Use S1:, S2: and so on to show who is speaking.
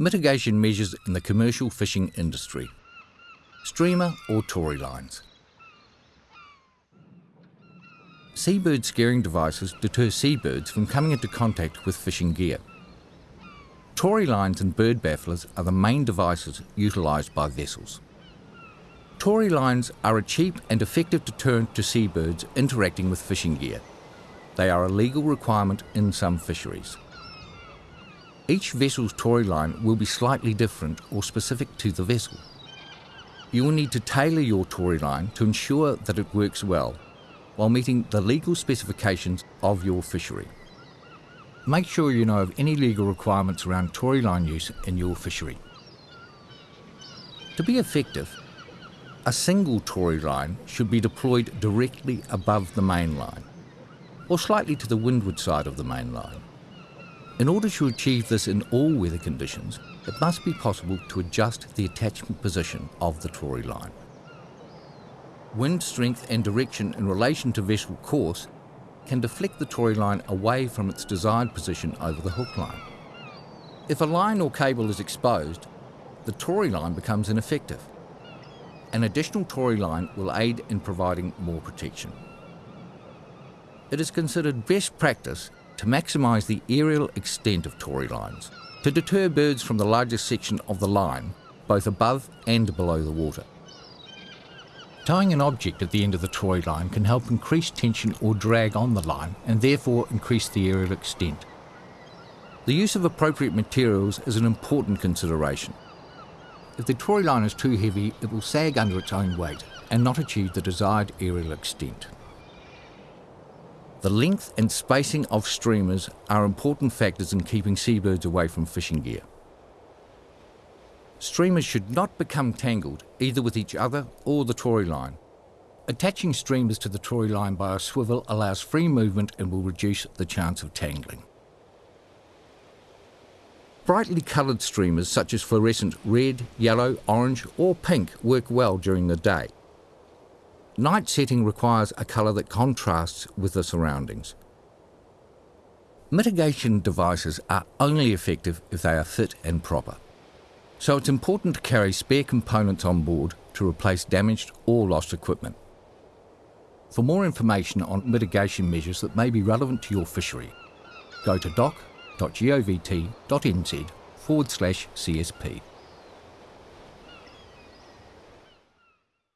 S1: Mitigation measures in the commercial fishing industry. Streamer or tori lines. Seabird scaring devices deter seabirds from coming into contact with fishing gear. Tori lines and bird bafflers are the main devices utilised by vessels. Tori lines are a cheap and effective deterrent to seabirds interacting with fishing gear. They are a legal requirement in some fisheries. Each vessel's tori line will be slightly different or specific to the vessel. You will need to tailor your tori line to ensure that it works well while meeting the legal specifications of your fishery. Make sure you know of any legal requirements around tori line use in your fishery. To be effective, a single tori line should be deployed directly above the main line, or slightly to the windward side of the main line. In order to achieve this in all weather conditions, it must be possible to adjust the attachment position of the tori line. Wind strength and direction in relation to vessel course can deflect the tori line away from its desired position over the hook line. If a line or cable is exposed, the tori line becomes ineffective. An additional tori line will aid in providing more protection. It is considered best practice to maximise the aerial extent of tori lines to deter birds from the largest section of the line, both above and below the water. Tying an object at the end of the tori line can help increase tension or drag on the line and therefore increase the aerial extent. The use of appropriate materials is an important consideration. If the tori line is too heavy, it will sag under its own weight and not achieve the desired aerial extent. The length and spacing of streamers are important factors in keeping seabirds away from fishing gear. Streamers should not become tangled either with each other or the tori line. Attaching streamers to the tori line by a swivel allows free movement and will reduce the chance of tangling. Brightly coloured streamers such as fluorescent red, yellow, orange or pink work well during the day. Night setting requires a colour that contrasts with the surroundings. Mitigation devices are only effective if they are fit and proper. So it's important to carry spare components on board to replace damaged or lost equipment. For more information on mitigation measures that may be relevant to your fishery, go to doc.govt.nz forward slash CSP.